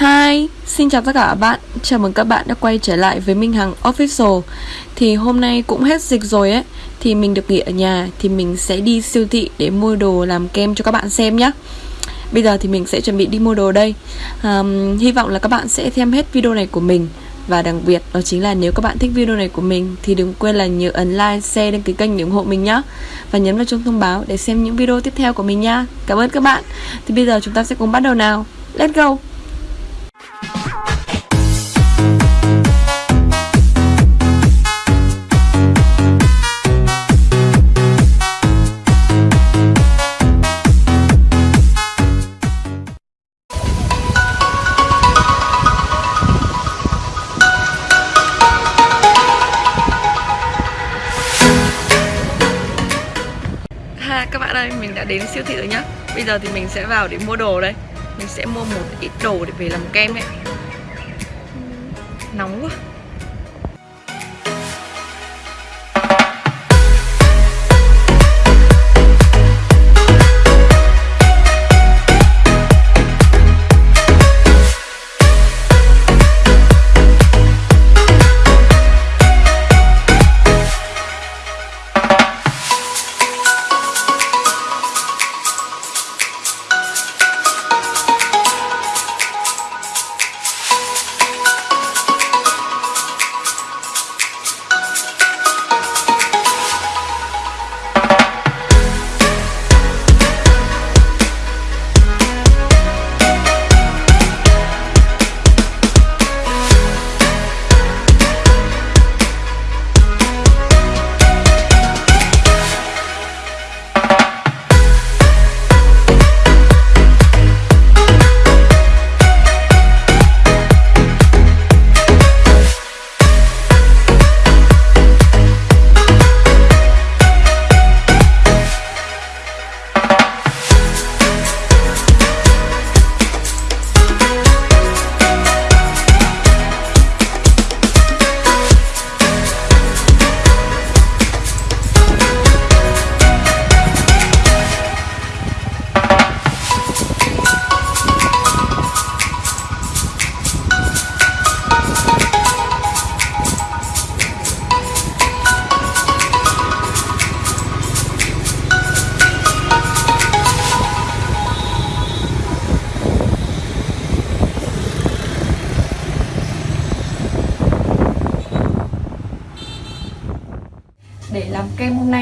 Hi, xin chào tất cả các bạn. Chào mừng các bạn đã quay trở lại với Minh Hằng Official. Thì hôm nay cũng hết dịch rồi ấy. Thì mình được nghỉ ở nhà Thì mình sẽ đi siêu thị để mua đồ làm kem cho các bạn xem nhé Bây giờ thì mình sẽ chuẩn bị đi mua đồ đây. Um, Hy vọng là các bạn sẽ xem hết video này của mình. Và đặc biệt đó chính là nếu các bạn thích video này của mình Thì đừng quên là nhớ ấn like, share, đăng ký kênh để ủng hộ mình nhé Và nhấn vào chuông thông báo để xem những video tiếp theo của mình nha Cảm ơn các bạn. Thì bây giờ chúng ta sẽ cùng bắt đầu nào. Let's go. Đến siêu thị rồi nhá. Bây giờ thì mình sẽ vào để mua đồ đây. Mình sẽ mua một ít đồ để về làm kem ấy. Nóng quá.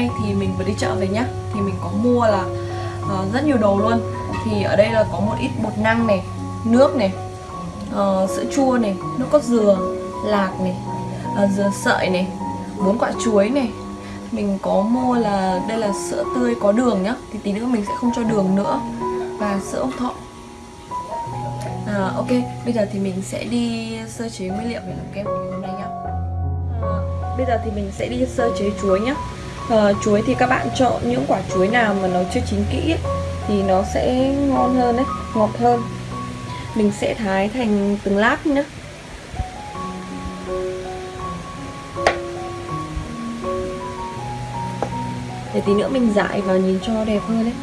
Nay thì mình vừa đi chợ về nhá. Thì mình có mua là uh, rất nhiều đồ luôn. Thì ở đây là có một ít bột năng này nước này uh, sữa chua này nước cốt dừa lạc này uh, dừa sợi này bốn quả chuối này. Mình có mua là đây là sữa tươi có đường nhá. Thì tí nữa mình sẽ không cho đường nữa. Và sữa ốc thọ. À, ok bây giờ thì mình sẽ đi sơ chế nguyên liệu để làm kem của mình hôm nay nhá. À, bây giờ thì mình sẽ đi sơ chế chuối nhá à, chuối thì các bạn chọn những quả chuối nào mà nó chưa chín kỹ ấy, thì nó sẽ ngon hơn đấy ngọt hơn. Mình sẽ thái thành từng lát nhá. Để tí nữa mình dại vào nhìn cho đẹp hơn đấy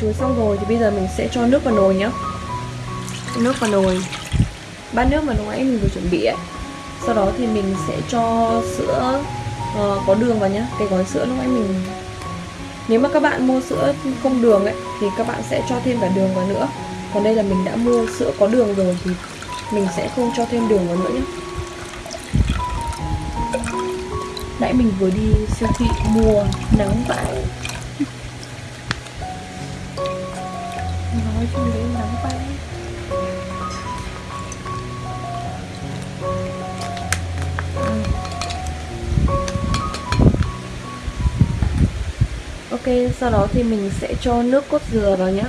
chuối xong rồi thì bây giờ mình sẽ cho nước vào nồi nhá. Nước vào nồi. Bát nước mà lúc nãy mình vừa chuẩn bị ấy. Sau đó thì mình sẽ cho sữa uh, có đường vào nhá. Cái gói sữa lúc nãy mình nếu mà các bạn mua sữa không đường ấy thì các bạn sẽ cho thêm cả đường vào nữa. Còn đây là mình đã mua sữa có đường rồi thì mình sẽ không cho thêm đường vào nữa nhé nãy mình vừa đi siêu thị mua nắng vải nói chung đấy nắng vãi Ok, sau đó thì mình sẽ cho nước cốt dừa vào nhé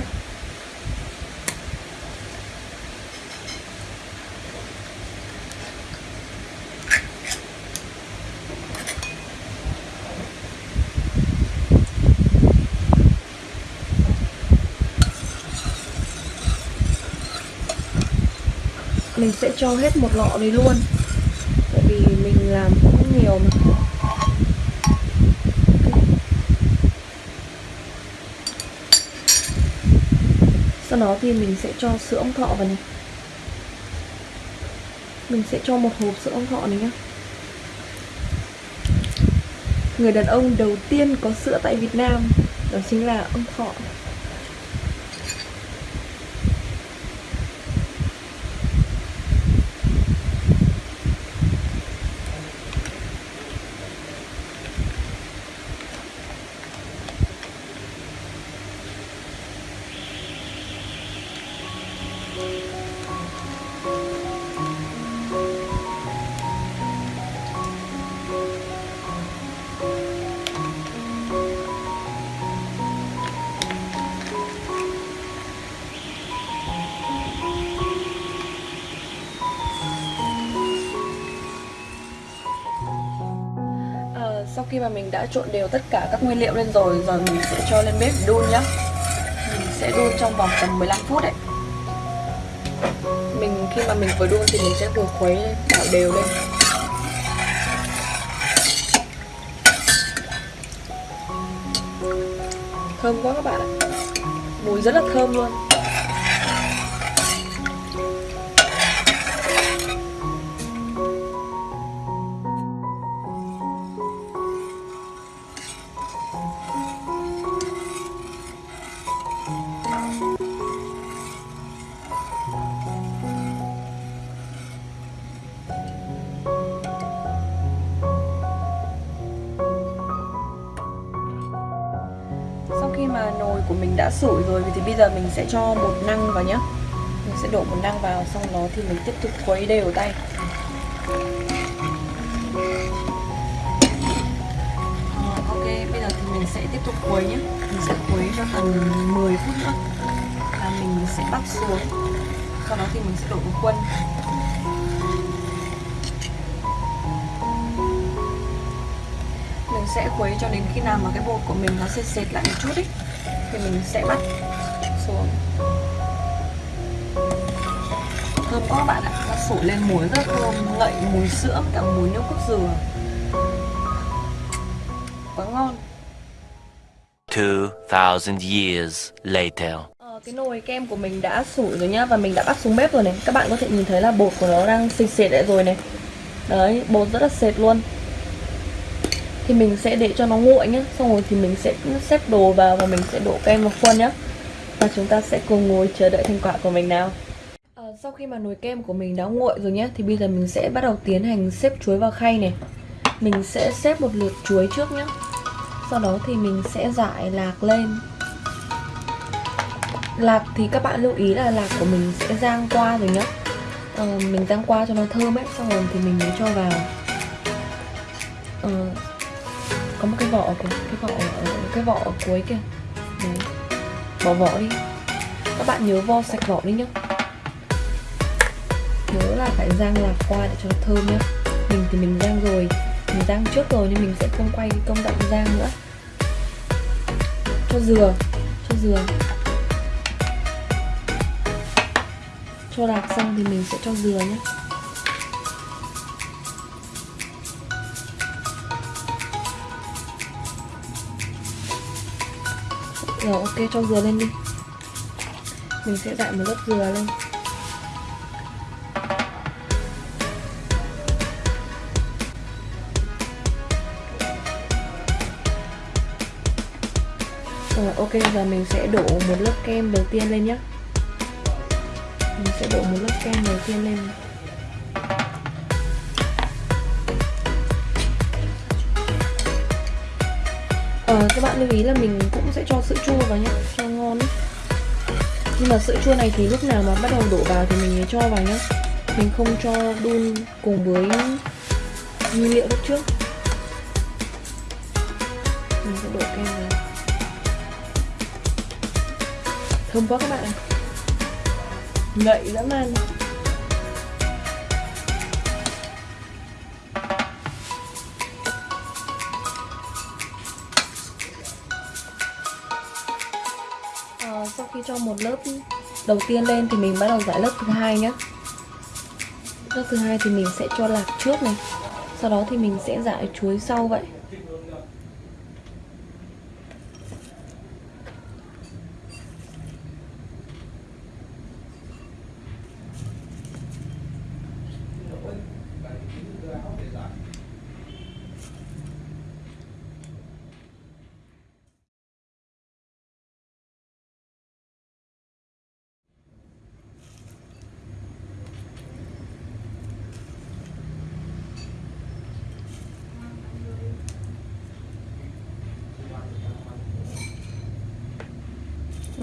mình sẽ cho hết một lọ đấy luôn. Tại vì mình làm cũng nhiều mà. Sau đó thì mình sẽ cho sữa ong thọ vào này. Mình sẽ cho một hộp sữa ong thọ này nhá. Người đàn ông đầu tiên có sữa tại Việt Nam đó chính là ông thọ. Sau khi mà mình đã trộn đều tất cả các nguyên liệu lên rồi giờ mình sẽ cho lên bếp đun nhá. Mình sẽ đun trong vòng tầm 15 phút đấy. Mình, khi mà mình vừa đun thì mình sẽ vừa khuấy lên đảo đều lên. Thơm quá các bạn ạ. Mùi rất là thơm luôn. Đã sủi rồi thì bây giờ mình sẽ cho một năng vào nhá. Mình sẽ đổ một năng vào xong đó thì mình tiếp tục khuấy đều tay. Dạ, ok, bây giờ thì mình sẽ tiếp tục khuấy nhé Mình sẽ khuấy cho tầm 10 phút nữa. Và mình sẽ bắt xuống. Sau đó thì mình sẽ đổ vào khuôn mình sẽ khuấy cho đến khi nào mà cái bột của mình nó sệt sệt lại một chút ấy thì mình sẽ bắt xuống. Thơm quá bạn ạ nó sủi lên mùi rất thơm ngậy mùi sữa cả mùi nước cốt dừa. Quá ngon. 2,000 years later. Ờ, cái nồi kem của mình đã sủi rồi nhá và mình đã bắt xuống bếp rồi này. Các bạn có thể nhìn thấy là bột của nó đang sệt sệt lại rồi này. Đấy bột rất là sệt luôn thì mình sẽ để cho nó nguội nhé. xong rồi thì mình sẽ xếp đồ vào và mình sẽ đổ kem vào khuôn nhé. và chúng ta sẽ cùng ngồi chờ đợi thành quả của mình nào à, sau khi mà nồi kem của mình đã nguội rồi nhé thì bây giờ mình sẽ bắt đầu tiến hành xếp chuối vào khay này mình sẽ xếp một lượt chuối trước nhé sau đó thì mình sẽ giải lạc lên lạc thì các bạn lưu ý là lạc của mình sẽ rang qua rồi nhé. ờ, mình rang qua cho nó thơm ấy xong rồi thì mình mới cho vào ờ, có một cái vỏ ở cái vỏ ở cái vỏ ở cuối kìa đấy. Bỏ vỏ đi. Các bạn nhớ vo sạch vỏ đi nhá. Nhớ là phải rang lạc qua để cho nó thơm nhá. Mình thì mình rang rồi. Mình rang trước rồi nên mình sẽ không quay công đoạn rang nữa. Cho dừa. Cho dừa. Cho lạc xong thì mình sẽ cho dừa nhé rồi ok, cho dừa lên đi. Mình sẽ dại một lớp dừa lên. Rồi ok, giờ mình sẽ đổ một lớp kem đầu tiên lên nhé Mình sẽ đổ một lớp kem đầu tiên lên. Lưu ý là mình cũng sẽ cho sữa chua vào nhé Cho ngon. Nhưng mà sữa chua này thì lúc nào mà bắt đầu đổ vào thì mình mới cho vào nhé Mình không cho đun cùng với nguyên liệu lúc trước. Mình sẽ đổ kem vào. Thơm quá các bạn ạ. Ngậy dã man cho một lớp đầu tiên lên thì mình bắt đầu giải lớp thứ hai nhé Lớp thứ hai thì mình sẽ cho lạc trước này. Sau đó thì mình sẽ giải chuối sau vậy.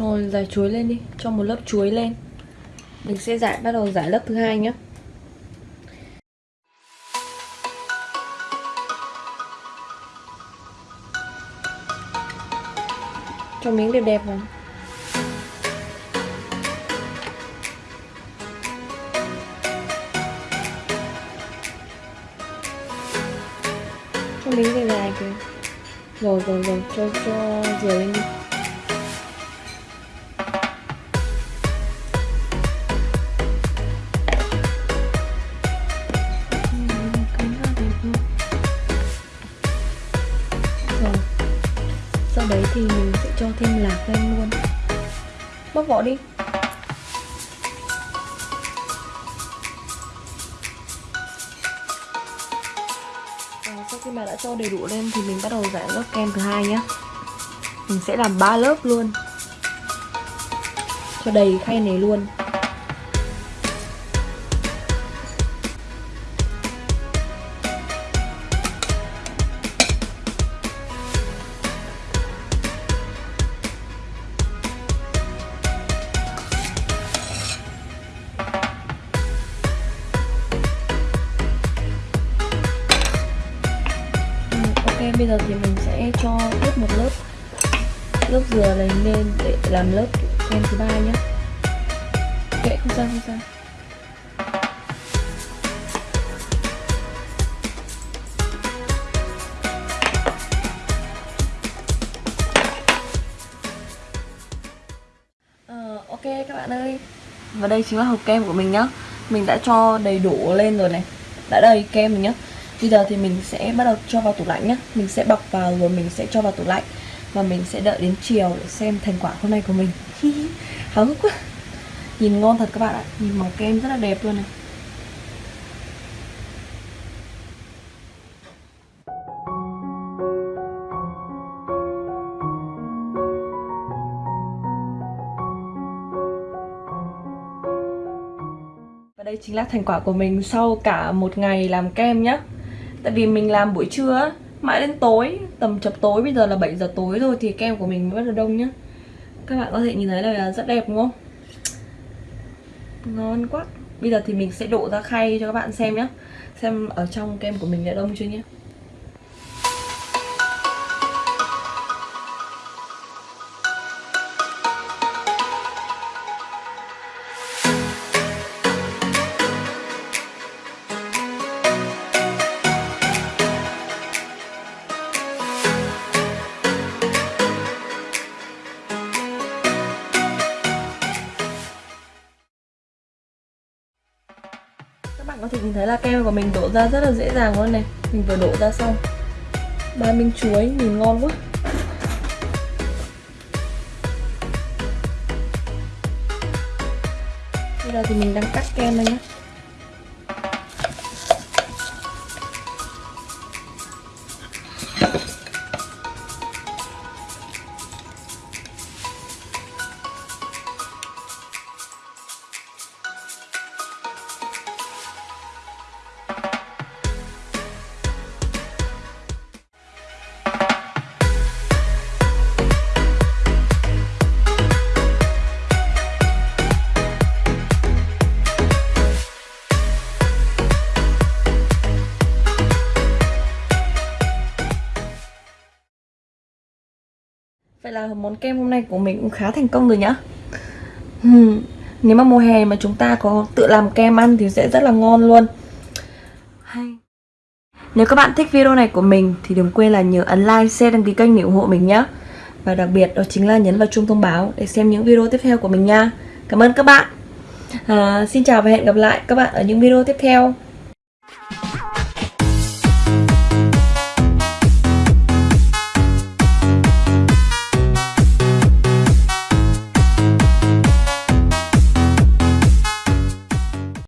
Thôi, giải chuối lên đi. Cho một lớp chuối lên. Mình sẽ giải, bắt đầu giải lớp thứ hai nhé Cho miếng đẹp đẹp vào. Cho miếng dài dài kìa. Rồi rồi rồi. Cho cho dừa lên đi. Mình sẽ cho thêm lạc lên luôn. Bóc vỏ đi. Rồi, Sau khi mà đã cho đầy đủ lên thì mình bắt đầu giải lớp kem thứ hai nhé Mình sẽ làm 3 lớp luôn. Cho đầy khay này luôn. Bây giờ thì mình sẽ cho tiếp một lớp lớp dừa này lên để làm lớp kem thứ ba nhé. Kệ, không sao không sao. Ờ, ok các bạn ơi Và đây chính là hộp kem của mình nhá Mình đã cho đầy đủ lên rồi này Đã đầy kem rồi nhá Bây giờ thì mình sẽ bắt đầu cho vào tủ lạnh nhá. Mình sẽ bọc vào rồi mình sẽ cho vào tủ lạnh. Và mình sẽ đợi đến chiều để xem thành quả hôm nay của mình. Háo hức quá. Nhìn ngon thật các bạn ạ. Nhìn màu kem rất là đẹp luôn này. Và đây chính là thành quả của mình sau cả một ngày làm kem nhá. Tại vì mình làm buổi trưa mãi đến tối, tầm chập tối bây giờ là 7 giờ tối rồi thì kem của mình mới bắt đầu đông nhá. Các bạn có thể nhìn thấy là rất đẹp đúng không? Ngon quá. Bây giờ thì mình sẽ đổ ra khay cho các bạn xem nhé Xem ở trong kem của mình đã đông chưa nhé thấy là kem của mình đổ ra rất là dễ dàng luôn này. Mình vừa đổ ra xong. Ba minh chuối, nhìn ngon quá. Bây giờ thì mình đang cắt kem đây nhé là món kem hôm nay của mình cũng khá thành công rồi nhá. Hmm. Nếu mà mùa hè mà chúng ta có tự làm kem ăn thì sẽ rất là ngon luôn. Hay. Nếu các bạn thích video này của mình thì đừng quên là nhớ ấn like, share, đăng ký kênh để ủng hộ mình nhé Và đặc biệt đó chính là nhấn vào chuông thông báo để xem những video tiếp theo của mình nha. Cảm ơn các bạn. À, xin chào và hẹn gặp lại các bạn ở những video tiếp theo.